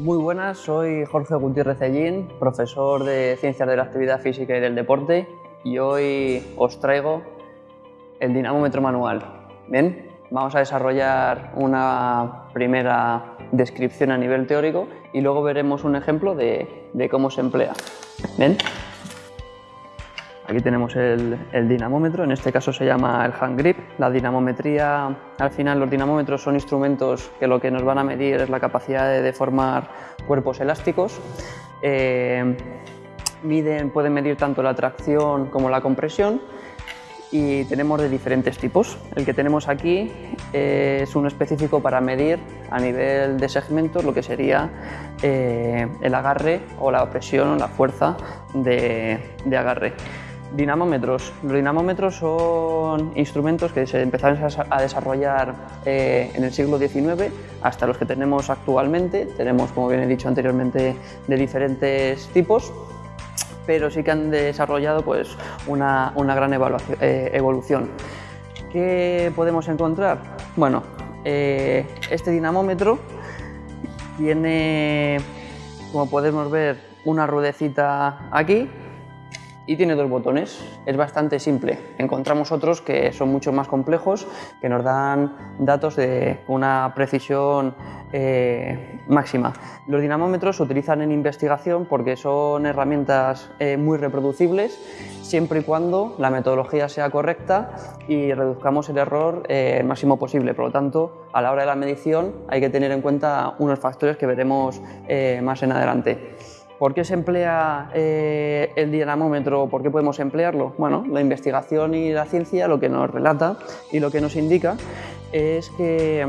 Muy buenas, soy Jorge Gutiérrez Ellín, profesor de Ciencias de la Actividad Física y del Deporte y hoy os traigo el dinamómetro manual. Bien, vamos a desarrollar una primera descripción a nivel teórico y luego veremos un ejemplo de, cómo se emplea. Bien. Aquí tenemos el, dinamómetro, en este caso se llama el hand grip. La dinamometría, al final los dinamómetros son instrumentos que lo que nos van a medir es la capacidad de deformar cuerpos elásticos. Eh, miden, pueden medir tanto la tracción como la compresión y tenemos de diferentes tipos. El que tenemos aquí es uno específico para medir a nivel de segmentos lo que sería eh, el agarre o la presión o la fuerza de agarre. Dinamómetros. Los dinamómetros son instrumentos que se empezaron a desarrollar eh, en el siglo XIX hasta los que tenemos actualmente. Tenemos, como bien he dicho anteriormente, de diferentes tipos, pero sí que han desarrollado pues, una, gran eh, evolución. ¿Qué podemos encontrar? Bueno, eh, este dinamómetro tiene, como podemos ver, una ruedecita aquí y tiene dos botones. Es bastante simple. Encontramos otros que son mucho más complejos, que nos dan datos de una precisión eh, máxima. Los dinamómetros se utilizan en investigación porque son herramientas eh, muy reproducibles siempre y cuando la metodología sea correcta y reduzcamos el error eh, máximo posible. Por lo tanto, a la hora de la medición hay que tener en cuenta unos factores que veremos más en adelante. ¿Por qué se emplea eh, el dinamómetro? ¿Por qué podemos emplearlo? Bueno, la investigación y la ciencia lo que nos relata y lo que nos indica es que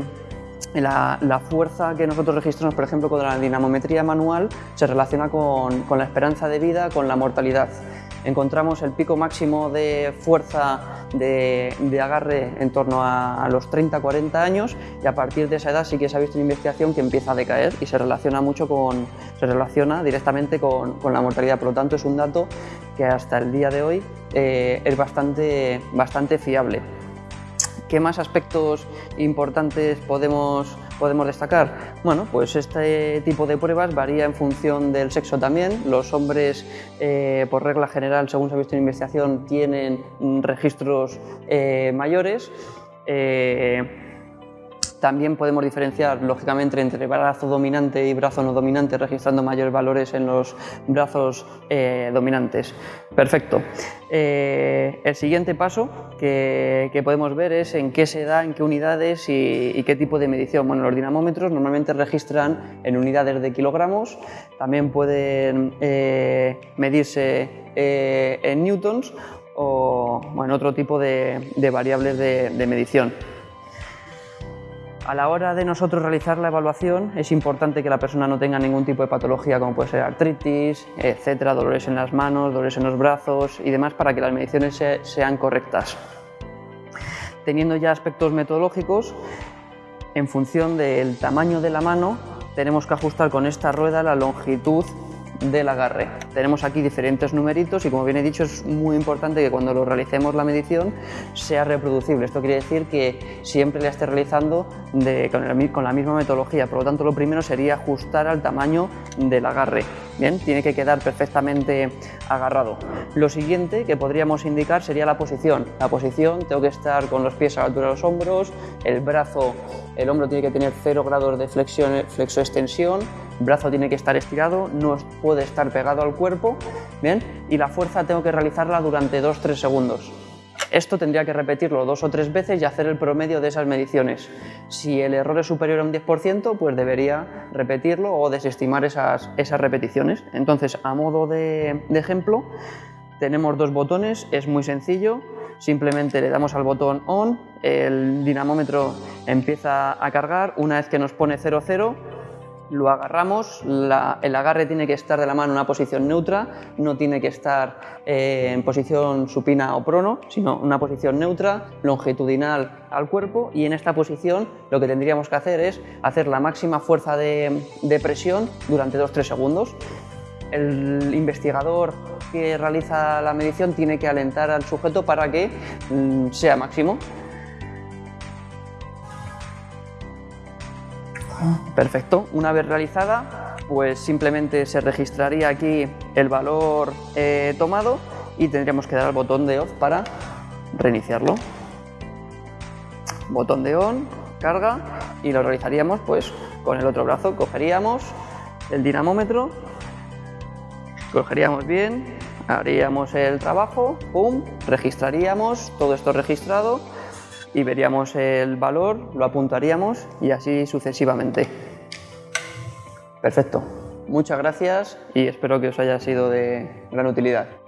la, fuerza que nosotros registramos, por ejemplo, con la dinamometría manual se relaciona con la esperanza de vida, con la mortalidad encontramos el pico máximo de fuerza de, agarre en torno a, los 30-40 años y a partir de esa edad sí que se ha visto en investigación que empieza a decaer y se relaciona mucho con, se relaciona directamente con, la mortalidad. Por lo tanto, es un dato que hasta el día de hoy eh, es bastante, bastante fiable. ¿Qué más aspectos importantes podemos, podemos destacar? Bueno, pues este tipo de pruebas varía en función del sexo también. Los hombres, eh, por regla general, según se ha visto en investigación, tienen registros eh, mayores. Eh, también podemos diferenciar, lógicamente, entre brazo dominante y brazo no dominante, registrando mayores valores en los brazos eh, dominantes. Perfecto. Eh, el siguiente paso que, podemos ver es en qué se da, en qué unidades y, qué tipo de medición. Bueno, los dinamómetros normalmente registran en unidades de kilogramos, también pueden eh, medirse en newtons o en otro tipo de, variables de medición. A la hora de nosotros realizar la evaluación es importante que la persona no tenga ningún tipo de patología como puede ser artritis, etcétera, dolores en las manos, dolores en los brazos y demás para que las mediciones sean correctas. Teniendo ya aspectos metodológicos, en función del tamaño de la mano tenemos que ajustar con esta rueda la longitud del agarre. Tenemos aquí diferentes numeritos y como bien he dicho es muy importante que cuando lo realicemos la medición sea reproducible. Esto quiere decir que siempre la esté realizando con, la misma metodología. Por lo tanto lo primero sería ajustar al tamaño del agarre. Bien, tiene que quedar perfectamente agarrado. Lo siguiente que podríamos indicar sería la posición. La posición, tengo que estar con los pies a la altura de los hombros, el brazo, el hombro tiene que tener 0 grados de flexión, flexo-extensión, brazo tiene que estar estirado, no puede estar pegado al cuerpo, ¿bien? Y la fuerza tengo que realizarla durante 2-3 segundos. Esto tendría que repetirlo dos o tres veces y hacer el promedio de esas mediciones. Si el error es superior a un 10%, pues debería repetirlo o desestimar esas, esas repeticiones. Entonces, a modo de, de ejemplo, tenemos dos botones, es muy sencillo, simplemente le damos al botón ON, el dinamómetro empieza a cargar, una vez que nos pone 00, lo agarramos, el agarre tiene que estar de la mano en una posición neutra, no tiene que estar eh, en posición supina o prono, sino una posición neutra, longitudinal al cuerpo y en esta posición lo que tendríamos que hacer es hacer la máxima fuerza de, presión durante 2-3 segundos. El investigador que realiza la medición tiene que alentar al sujeto para que mm, sea máximo. Perfecto. Una vez realizada, pues simplemente se registraría aquí el valor eh, tomado y tendríamos que dar al botón de off para reiniciarlo. Botón de on, carga y lo realizaríamos pues con el otro brazo. Cogeríamos el dinamómetro, cogeríamos bien, haríamos el trabajo, pum, registraríamos todo esto registrado y veríamos el valor, lo apuntaríamos y así sucesivamente. Perfecto. Muchas gracias y espero que os haya sido de gran utilidad.